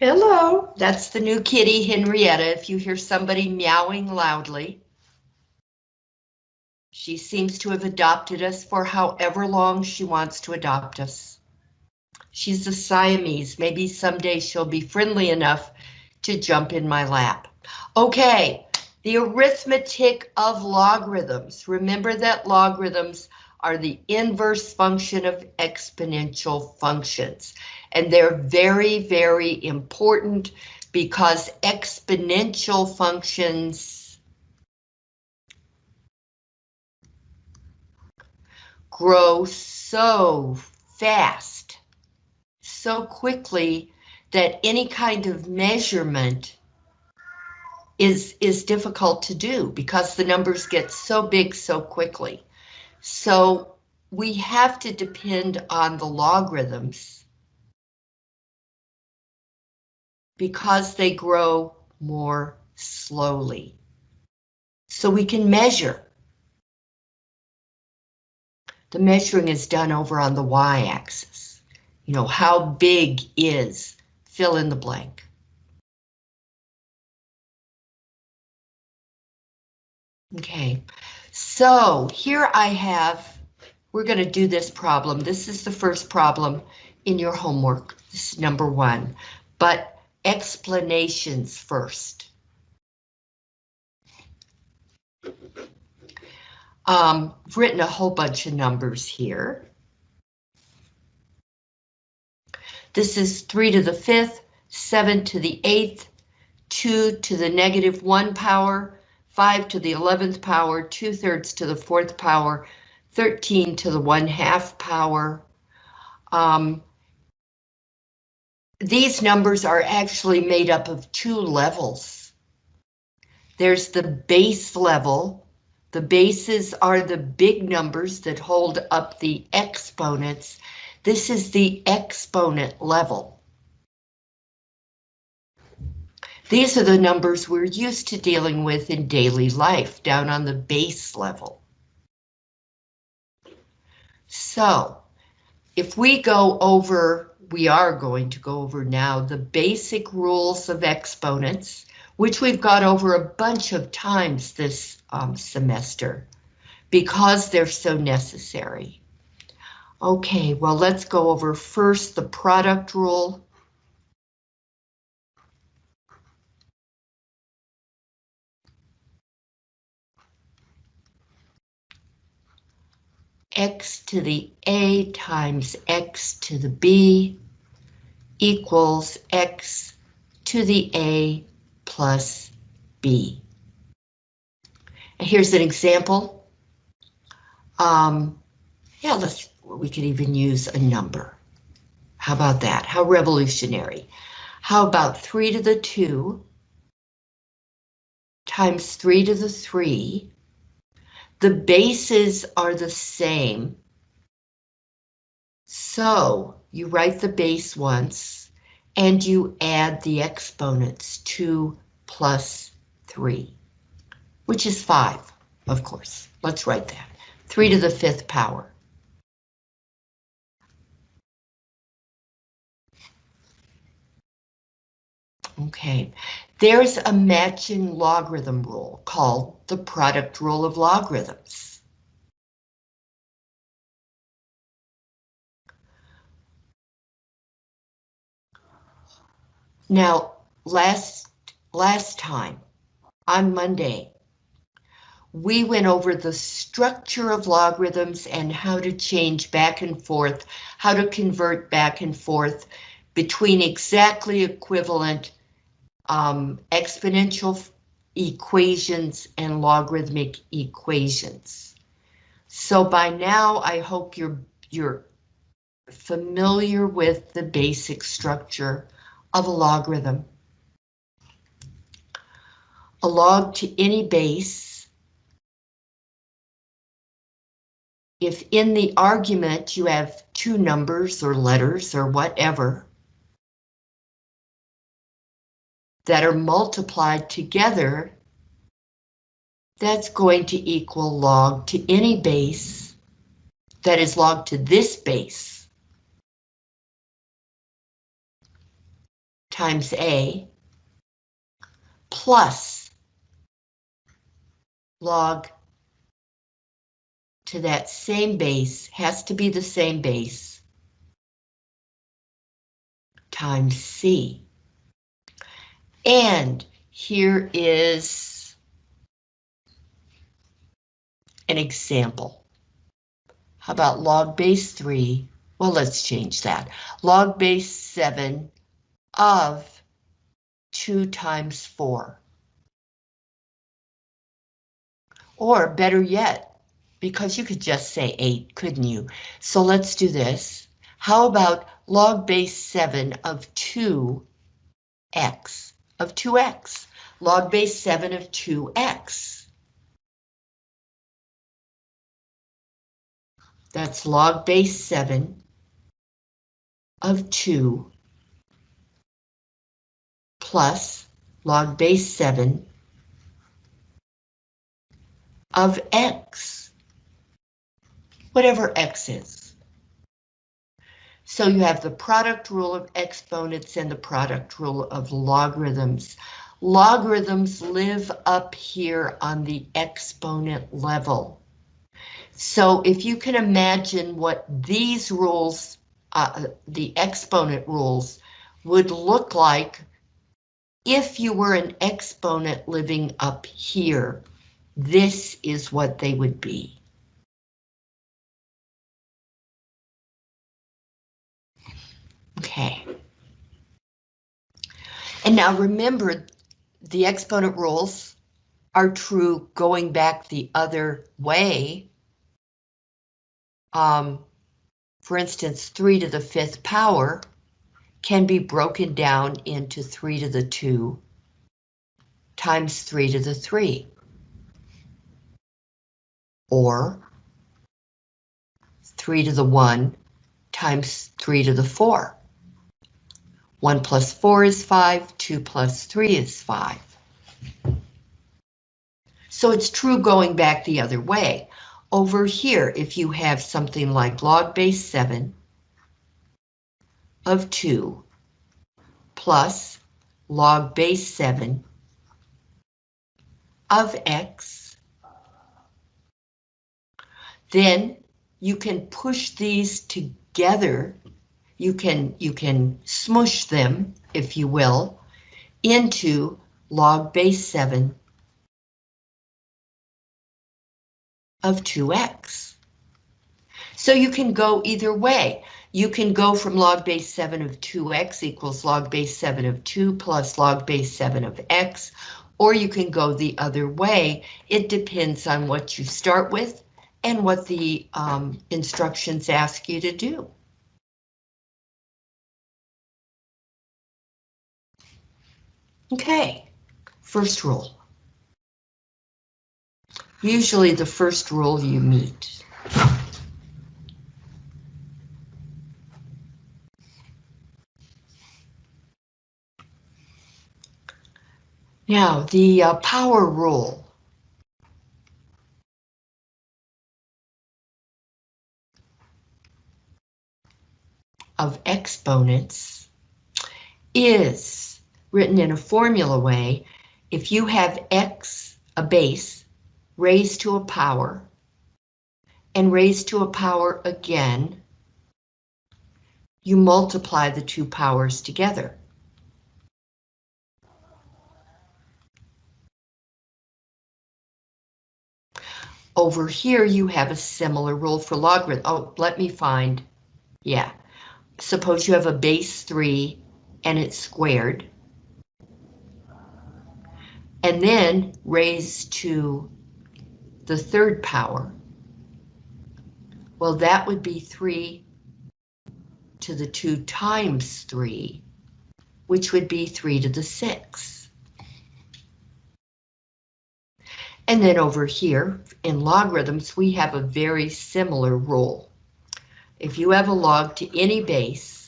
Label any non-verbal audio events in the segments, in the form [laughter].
Hello, that's the new kitty, Henrietta, if you hear somebody meowing loudly. She seems to have adopted us for however long she wants to adopt us. She's a Siamese, maybe someday she'll be friendly enough to jump in my lap. Okay, the arithmetic of logarithms. Remember that logarithms are the inverse function of exponential functions. And they're very, very important because exponential functions grow so fast, so quickly that any kind of measurement is, is difficult to do because the numbers get so big so quickly. So we have to depend on the logarithms because they grow more slowly. So we can measure. The measuring is done over on the y-axis. You know, how big is fill in the blank. Okay, so here I have, we're going to do this problem. This is the first problem in your homework. This is number one, but explanations first. Um, I've written a whole bunch of numbers here. This is 3 to the 5th, 7 to the 8th, 2 to the negative 1 power, 5 to the 11th power, 2 thirds to the 4th power, 13 to the 1 half power. Um, these numbers are actually made up of two levels. There's the base level. The bases are the big numbers that hold up the exponents. This is the exponent level. These are the numbers we're used to dealing with in daily life, down on the base level. So, if we go over, we are going to go over now the basic rules of exponents, which we've got over a bunch of times this um, semester, because they're so necessary. Okay, well, let's go over first the product rule. X to the a times x to the b equals x to the a plus b. And here's an example. Um, yeah, let's, we could even use a number. How about that? How revolutionary. How about 3 to the 2 times 3 to the 3 the bases are the same. So you write the base once and you add the exponents 2 plus 3, which is 5, of course. Let's write that. 3 to the fifth power. Okay, there's a matching logarithm rule called the product rule of logarithms. Now, last, last time, on Monday, we went over the structure of logarithms and how to change back and forth, how to convert back and forth between exactly equivalent um, exponential equations and logarithmic equations. So by now, I hope you're you're familiar with the basic structure of a logarithm. A log to any base. If in the argument you have two numbers or letters or whatever, that are multiplied together, that's going to equal log to any base that is log to this base. times A plus log to that same base, has to be the same base, times C. And here is an example. How about log base 3? Well, let's change that. Log base 7 of 2 times 4. Or better yet, because you could just say 8, couldn't you? So let's do this. How about log base 7 of 2x, of 2x, log base 7 of 2x. That's log base 7 of 2 plus log base 7 of x whatever x is. So you have the product rule of exponents and the product rule of logarithms. Logarithms live up here on the exponent level. So if you can imagine what these rules, uh, the exponent rules, would look like if you were an exponent living up here, this is what they would be. Okay. And now remember, the exponent rules are true going back the other way. Um, for instance, 3 to the fifth power can be broken down into 3 to the 2 times 3 to the 3. Or 3 to the 1 times 3 to the 4. 1 plus 4 is 5, 2 plus 3 is 5. So it's true going back the other way. Over here, if you have something like log base 7 of 2 plus log base 7 of x, then you can push these together you can you can smush them, if you will, into log base 7 of 2x. So you can go either way. You can go from log base 7 of 2x equals log base 7 of 2 plus log base 7 of x, or you can go the other way. It depends on what you start with and what the um, instructions ask you to do. Okay, first rule. Usually the first rule you meet. Now, the uh, power rule. of exponents is written in a formula way, if you have x, a base, raised to a power, and raised to a power again, you multiply the two powers together. Over here, you have a similar rule for logarithm. Oh, let me find. Yeah. Suppose you have a base 3 and it's squared and then raised to the third power. Well, that would be 3 to the 2 times 3, which would be 3 to the 6. And then over here, in logarithms, we have a very similar rule. If you have a log to any base,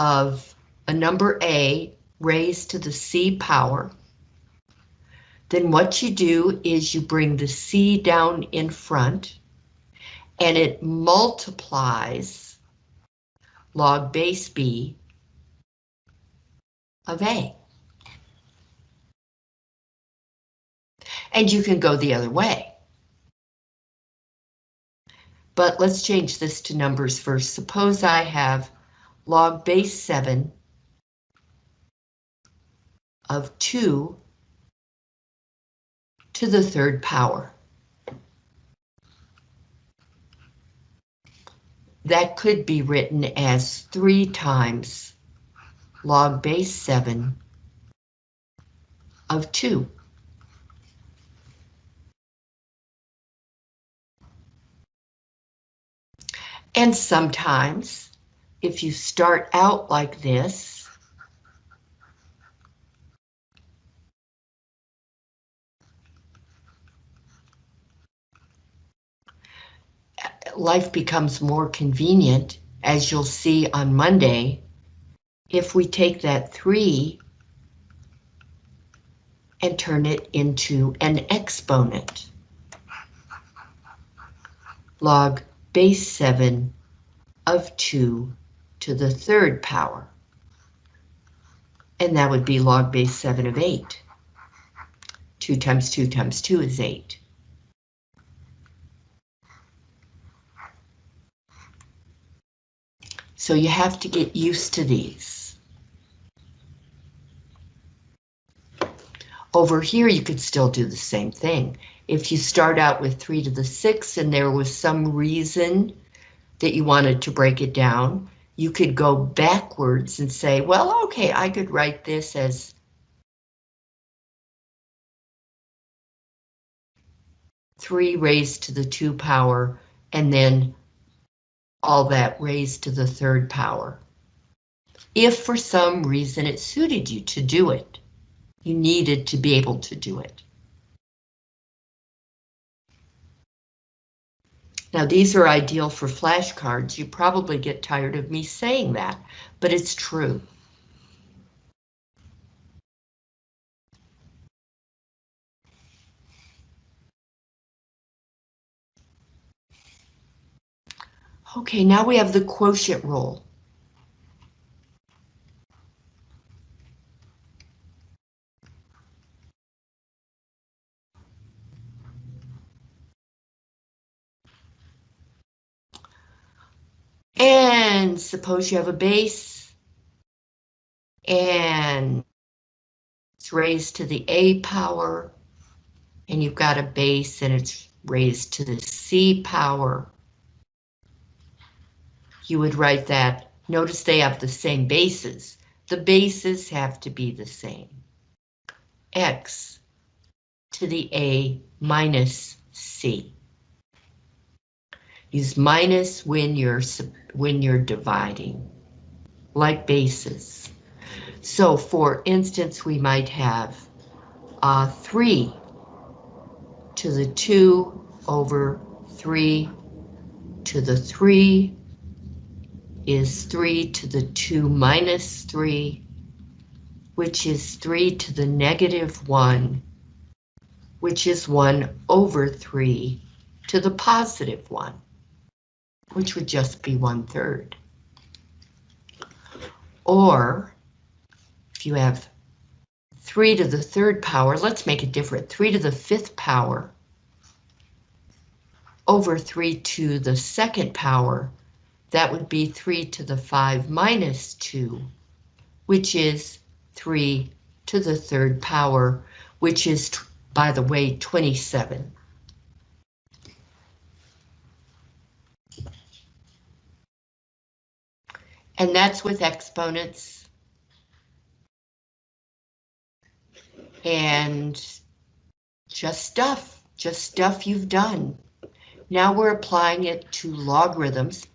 of a number A raised to the C power, then what you do is you bring the C down in front and it multiplies log base b of a. And you can go the other way. But let's change this to numbers first. Suppose I have log base 7 of 2 to the third power. That could be written as 3 times log base 7 of 2. And sometimes, if you start out like this, life becomes more convenient, as you'll see on Monday, if we take that 3 and turn it into an exponent. Log base 7 of 2 to the third power. And that would be log base 7 of 8. 2 times 2 times 2 is 8. So you have to get used to these. Over here, you could still do the same thing. If you start out with 3 to the 6 and there was some reason that you wanted to break it down, you could go backwards and say, well, okay, I could write this as three raised to the two power, and then all that raised to the third power. If for some reason it suited you to do it, you needed to be able to do it. Now these are ideal for flashcards. You probably get tired of me saying that, but it's true. Okay, now we have the quotient rule. And suppose you have a base and it's raised to the A power and you've got a base and it's raised to the C power you would write that, notice they have the same bases. The bases have to be the same. X to the A minus C. Use minus when you're when you're dividing, like bases. So for instance, we might have uh, 3 to the 2 over 3 to the 3 is 3 to the 2 minus 3, which is 3 to the negative 1, which is 1 over 3 to the positive 1, which would just be 1 third. Or, if you have 3 to the third power, let's make it different, 3 to the fifth power over 3 to the second power, that would be 3 to the 5 minus 2, which is 3 to the third power, which is, by the way, 27. And that's with exponents. And just stuff, just stuff you've done. Now we're applying it to logarithms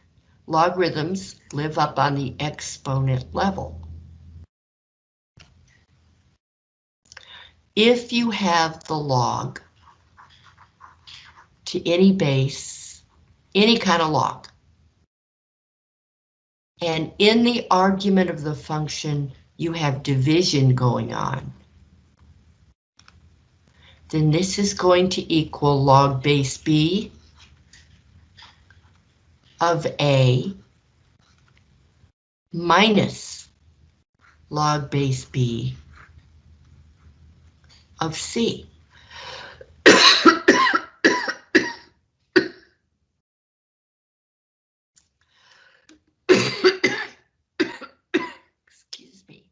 logarithms live up on the exponent level. If you have the log to any base, any kind of log, and in the argument of the function you have division going on, then this is going to equal log base b of A minus log base B of C. [coughs] Excuse me.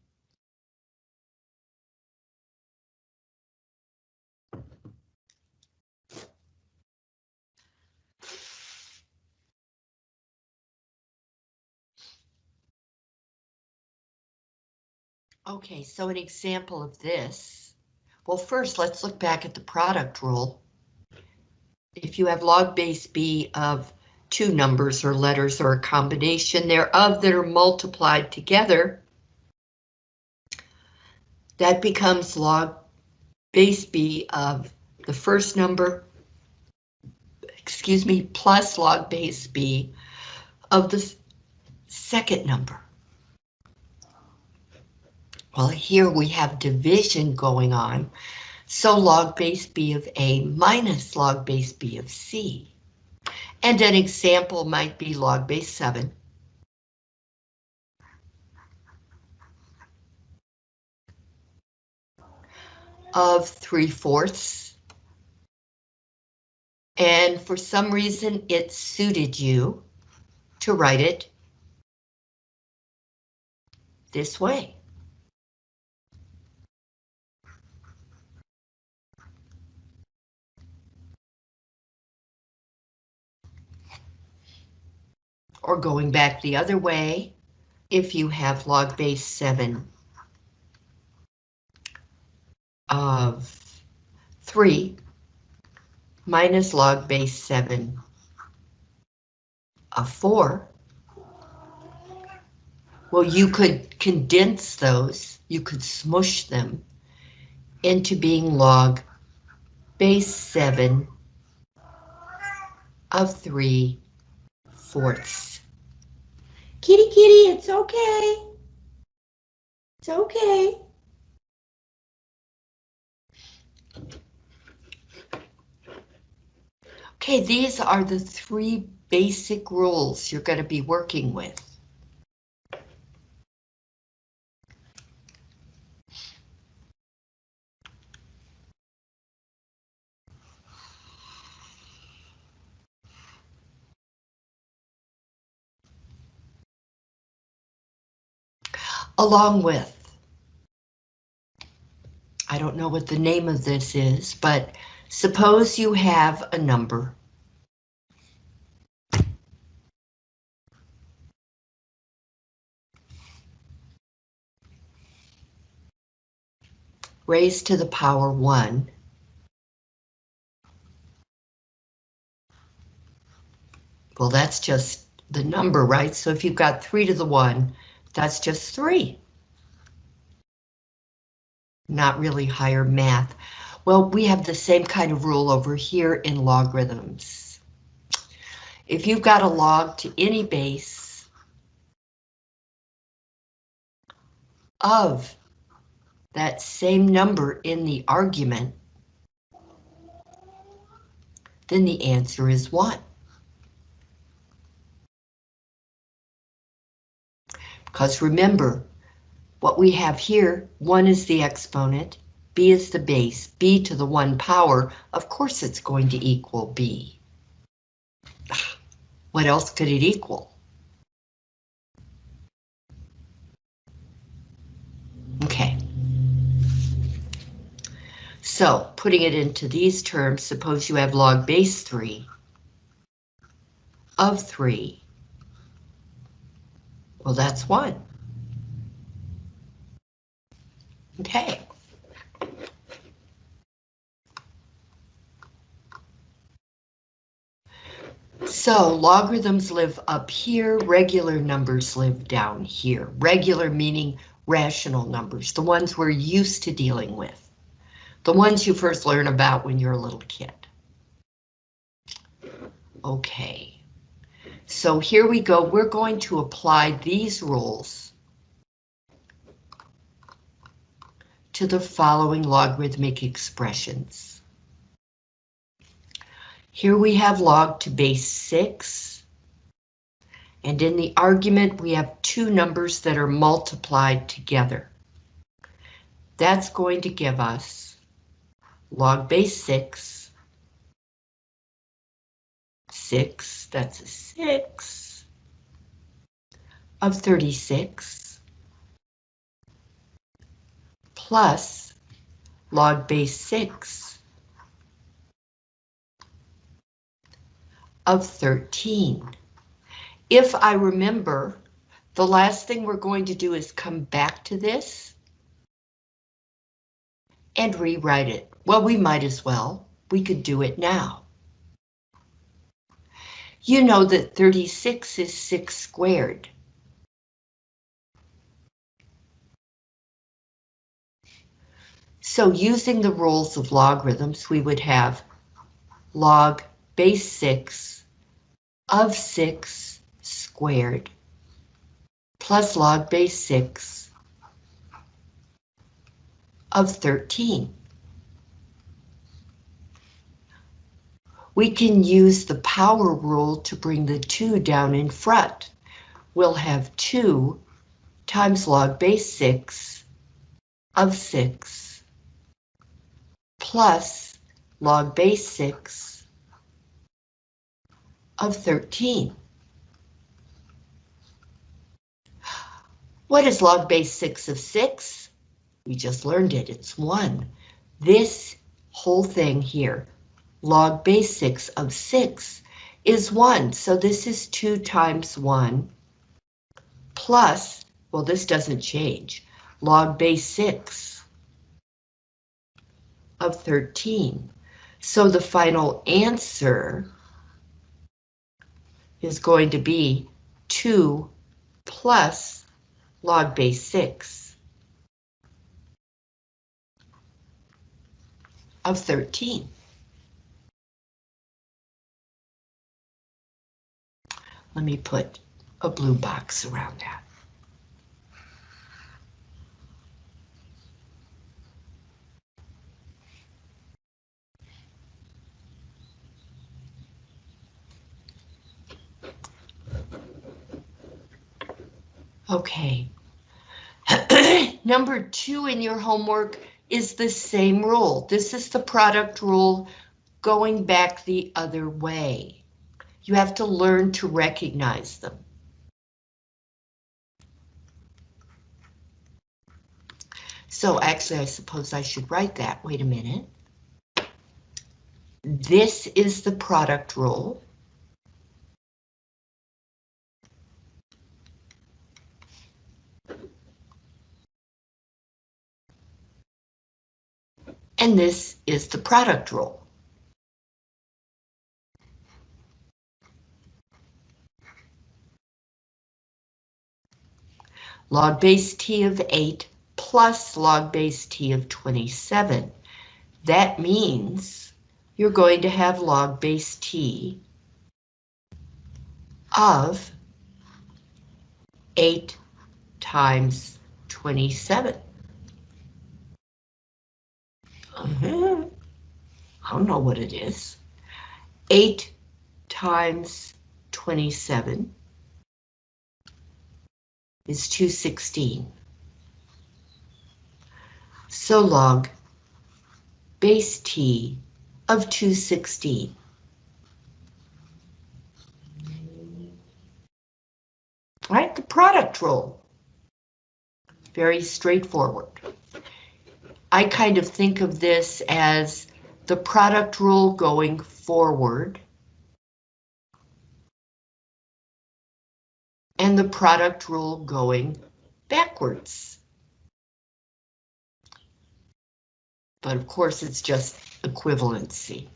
Okay, so an example of this. Well, first, let's look back at the product rule. If you have log base B of two numbers or letters or a combination thereof that are multiplied together, that becomes log base B of the first number, excuse me, plus log base B of the second number. Well, here we have division going on, so log base B of A minus log base B of C. And an example might be log base 7. of 3 fourths. And for some reason it suited you to write it this way. Or going back the other way if you have log base 7 of 3 minus log base 7 of 4. Well, you could condense those, you could smush them into being log base 7 of 3 Kitty, kitty, it's okay. It's okay. Okay, these are the three basic rules you're going to be working with. Along with, I don't know what the name of this is, but suppose you have a number. raised to the power 1. Well, that's just the number, right? So if you've got 3 to the 1, that's just three. Not really higher math. Well, we have the same kind of rule over here in logarithms. If you've got a log to any base of that same number in the argument, then the answer is 1. Because remember, what we have here, 1 is the exponent, b is the base, b to the 1 power, of course it's going to equal b. [sighs] What else could it equal? Okay. So, putting it into these terms, suppose you have log base 3 of 3 well, that's one. Okay. So logarithms live up here, regular numbers live down here. Regular meaning rational numbers, the ones we're used to dealing with. The ones you first learn about when you're a little kid. Okay. So here we go, we're going to apply these rules to the following logarithmic expressions. Here we have log to base 6 And in the argument, we have two numbers that are multiplied together. That's going to give us log base 6, 6, that's a 6, of 36, plus log base 6 of 13. If I remember, the last thing we're going to do is come back to this and rewrite it. Well, we might as well. We could do it now. You know that 36 is 6 squared. So using the rules of logarithms, we would have log base 6 of 6 squared plus log base 6 of 13. We can use the power rule to bring the 2 down in front. We'll have 2 times log base 6 of 6 plus log base 6 of 13. What is log base 6 of 6? We just learned it, it's 1. This whole thing here, log base 6 of 6, is 1. So this is 2 times 1 plus, well, this doesn't change, log base 6 of 13. So the final answer is going to be 2 plus log base 6 of 13. Let me put a blue box around that. Okay. [clears throat] Number two in your homework is the same rule. This is the product rule going back the other way. You have to learn to recognize them. So actually, I suppose I should write that. Wait a minute. This is the product rule. And this is the product rule. Log base t of 8 plus log base t of 27. That means you're going to have log base t of 8 times 27. Uh-huh. I don't know what it is. 8 times 27 is 216. So log base t of 216. All right, the product rule. Very straightforward. I kind of think of this as the product rule going forward. And the product rule going backwards. But of course, it's just equivalency.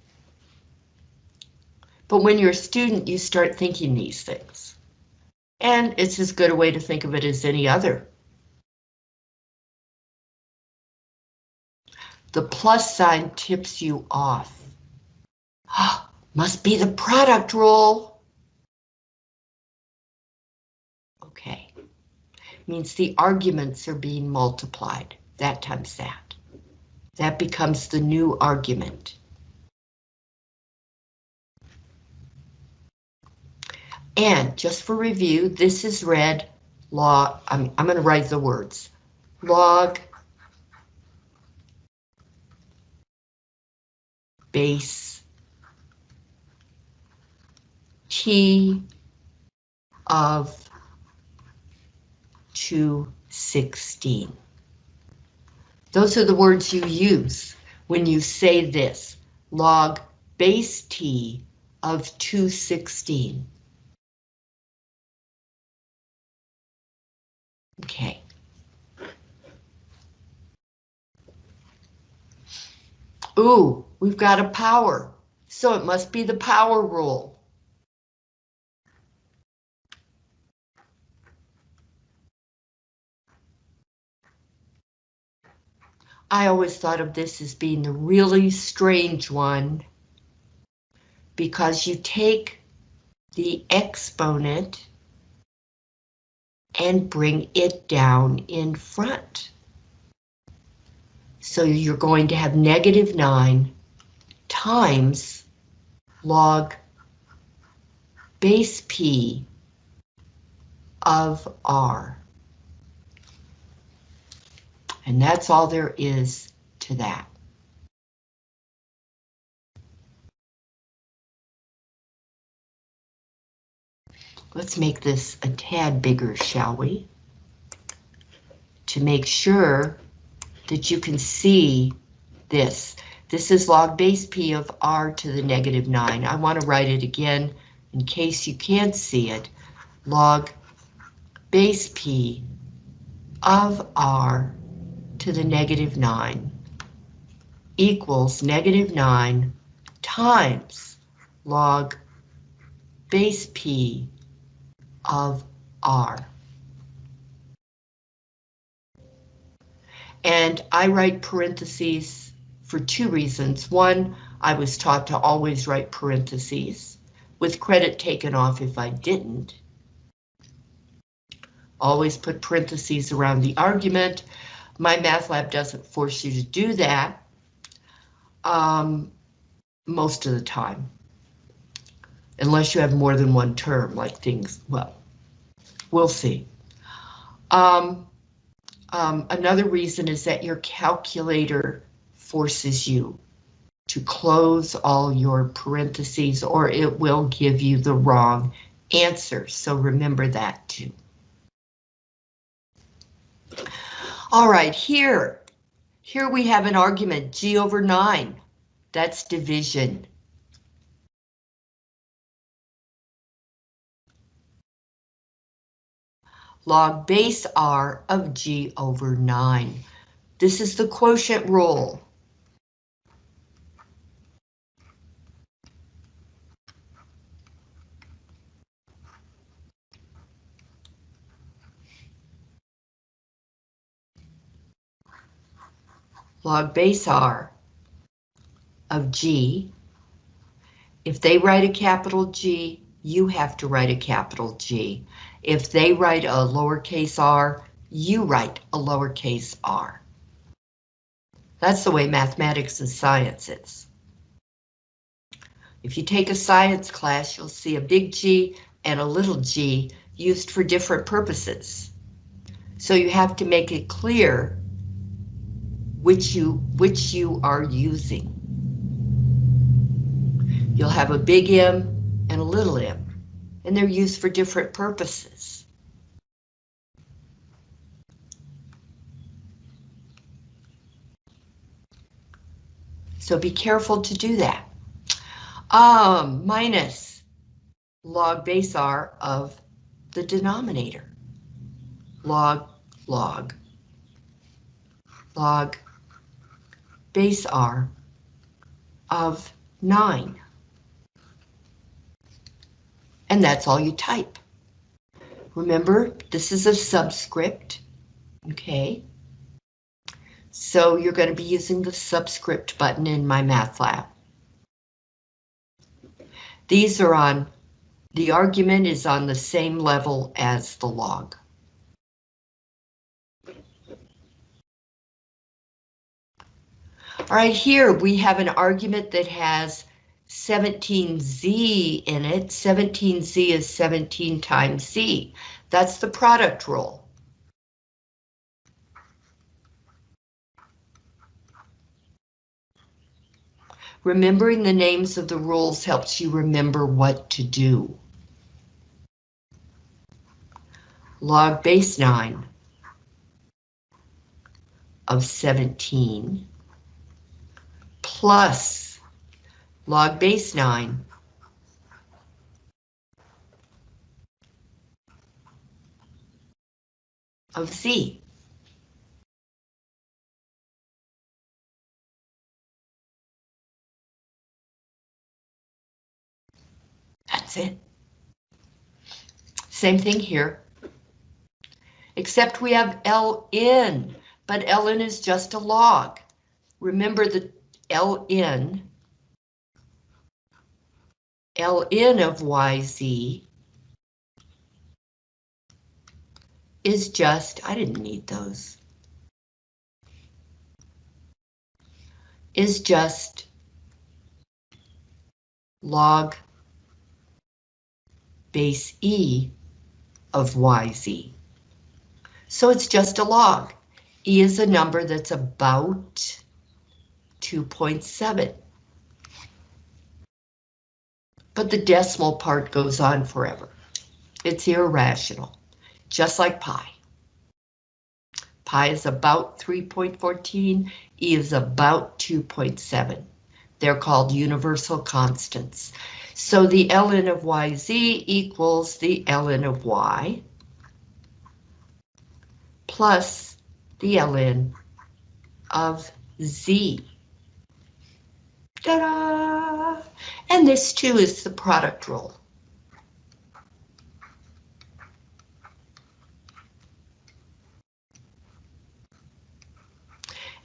But when you're a student, you start thinking these things. And it's as good a way to think of it as any other. The plus sign tips you off. [gasps] Must be the product rule. Okay. Means the arguments are being multiplied. That times that. That becomes the new argument. And just for review, this is read log, I'm, I'm going to write the words. Log base T of 216. Those are the words you use when you say this, log base T of 216. Okay. Ooh, we've got a power, so it must be the power rule. I always thought of this as being the really strange one because you take the exponent and bring it down in front. So you're going to have negative 9 times log base P of R. And that's all there is to that. Let's make this a tad bigger, shall we? To make sure that you can see this. This is log base P of R to the negative 9. I want to write it again in case you can't see it. Log base P of R to the negative 9 equals negative 9 times log base P of R. And I write parentheses for two reasons. One, I was taught to always write parentheses, with credit taken off if I didn't. Always put parentheses around the argument, MyMathLab doesn't force you to do that um, most of the time, unless you have more than one term, like things, well, we'll see. Um, um, another reason is that your calculator forces you to close all your parentheses or it will give you the wrong answer. So remember that too. All right, here, here we have an argument, G over 9. That's division. Log base R of G over 9. This is the quotient rule. Log base R of G. If they write a capital G, you have to write a capital G. If they write a lowercase r, you write a lowercase r. That's the way mathematics and science is. If you take a science class, you'll see a big G and a little g used for different purposes. So you have to make it clear which you which you are using. You'll have a big M and a little m, and they're used for different purposes. So be careful to do that. Um, minus log base R of the denominator. Log, log, log base R of 9. And that's all you type. Remember, this is a subscript, okay? So you're going to be using the subscript button in MyMathLab. These are on, the argument is on the same level as the log. Right, here we have an argument that has 17z in it. 17z is 17 times z. That's the product rule. Remembering the names of the rules helps you remember what to do. Log base 9 of 17 plus log base 9 of z. That's it. Same thing here. Except we have ln, but ln is just a log. Remember the ln, ln of yz is just, I didn't need those, is just log base E of YZ. So it's just a log. E is a number that's about 2.7. But the decimal part goes on forever. It's irrational, just like pi. Pi is about 3.14, E is about 2.7. They're called universal constants. So the ln of yz equals the ln of y plus the ln of z. Ta-da! And this too is the product rule.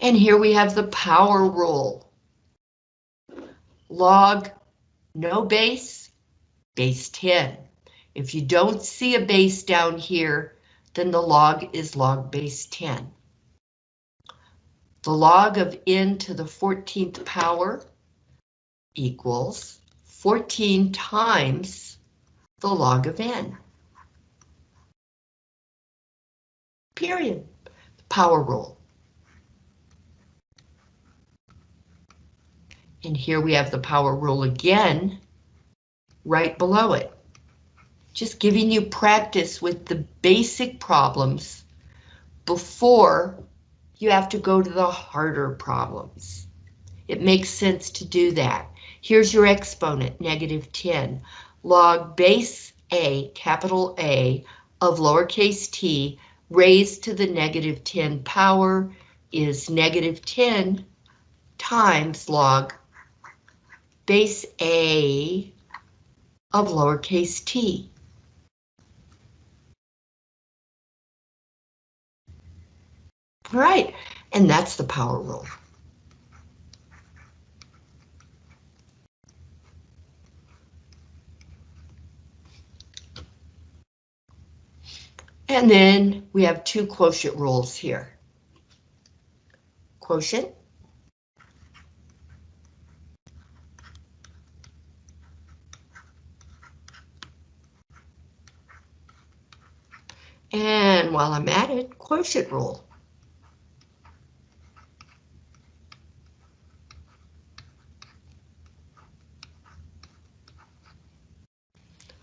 And here we have the power rule. Log no base, base 10. If you don't see a base down here, then the log is log base 10. The log of n to the 14th power equals 14 times the log of n. Period. Power rule. And here we have the power rule again, right below it. Just giving you practice with the basic problems before you have to go to the harder problems. It makes sense to do that. Here's your exponent, negative 10. Log base A, capital A, of lowercase t raised to the negative 10 power is negative 10 times log base A of lowercase t. All right, and that's the power rule. And then we have two quotient rules here. Quotient And while I'm at it, quotient rule.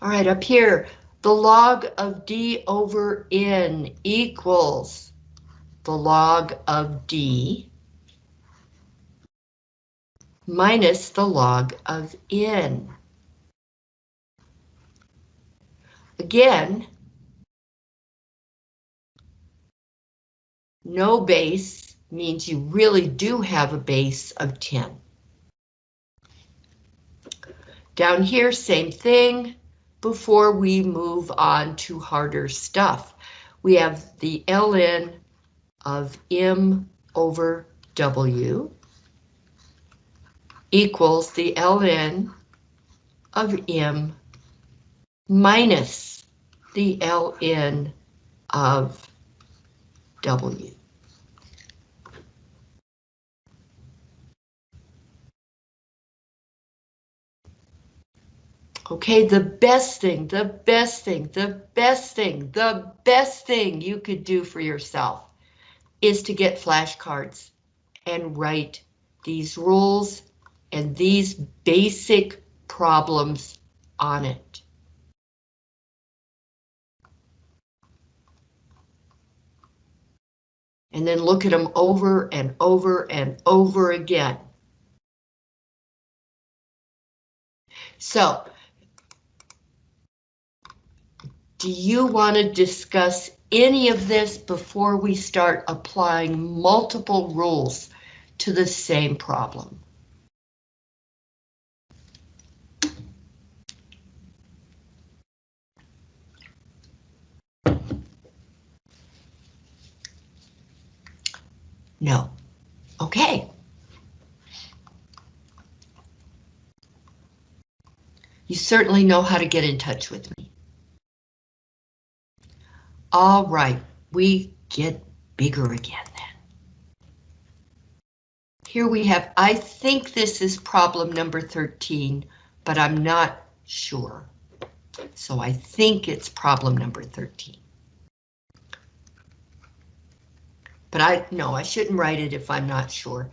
All right, up here, the log of D over N equals the log of D minus the log of N. Again, No base means you really do have a base of 10. Down here, same thing. Before we move on to harder stuff, we have the ln of m over w equals the ln of m minus the ln of W. Okay, the best thing, the best thing, the best thing, the best thing you could do for yourself is to get flashcards and write these rules and these basic problems on it. And then look at them over and over and over again. So, do you want to discuss any of this before we start applying multiple rules to the same problem? No. Okay. You certainly know how to get in touch with me. All right, we get bigger again then. Here we have, I think this is problem number 13, but I'm not sure. So I think it's problem number 13. But I, no, I shouldn't write it if I'm not sure.